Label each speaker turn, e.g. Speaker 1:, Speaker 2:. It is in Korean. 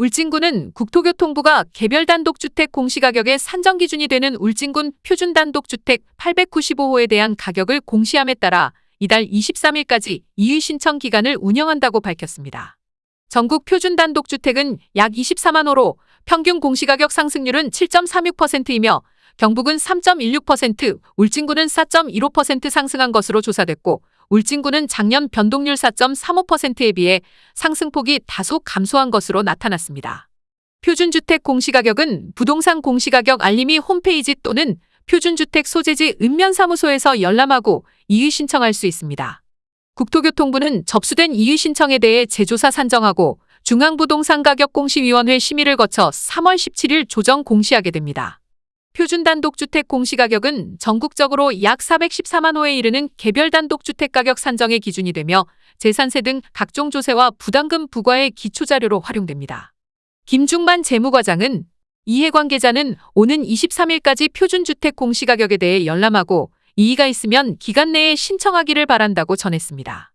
Speaker 1: 울진군은 국토교통부가 개별 단독주택 공시가격의 산정 기준이 되는 울진군 표준 단독주택 895호에 대한 가격을 공시함에 따라 이달 23일까지 이의 신청 기간을 운영한다고 밝혔습니다. 전국 표준 단독주택은 약 24만 호로 평균 공시가격 상승률은 7.36%이며 경북은 3.16%, 울진군은 4.15% 상승한 것으로 조사됐고 울진군은 작년 변동률 4.35%에 비해 상승폭이 다소 감소한 것으로 나타났습니다. 표준주택 공시가격은 부동산 공시가격 알림이 홈페이지 또는 표준주택 소재지 읍면사무소에서 열람하고 이의 신청할 수 있습니다. 국토교통부는 접수된 이의 신청에 대해 제조사 산정하고 중앙부동산가격공시위원회 심의를 거쳐 3월 17일 조정 공시하게 됩니다. 표준 단독주택 공시가격은 전국적으로 약 414만 호에 이르는 개별 단독주택 가격 산정의 기준이 되며 재산세 등 각종 조세와 부담금 부과의 기초자료로 활용됩니다. 김중만 재무과장은 이해관계자는 오는 23일까지 표준주택 공시가격에 대해 열람하고 이의가 있으면 기간 내에 신청하기를 바란다고 전했습니다.